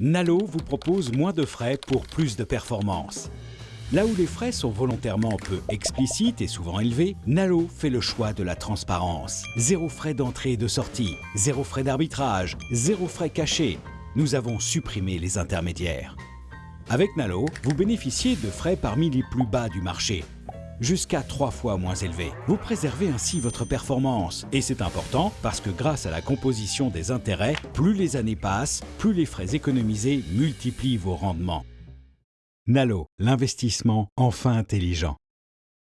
Nalo vous propose moins de frais pour plus de performance. Là où les frais sont volontairement peu explicites et souvent élevés, Nalo fait le choix de la transparence. Zéro frais d'entrée et de sortie, zéro frais d'arbitrage, zéro frais cachés. Nous avons supprimé les intermédiaires. Avec Nalo, vous bénéficiez de frais parmi les plus bas du marché, jusqu'à trois fois moins élevés. Vous préservez ainsi votre performance. Et c'est important parce que grâce à la composition des intérêts, plus les années passent, plus les frais économisés multiplient vos rendements. Nalo, l'investissement enfin intelligent.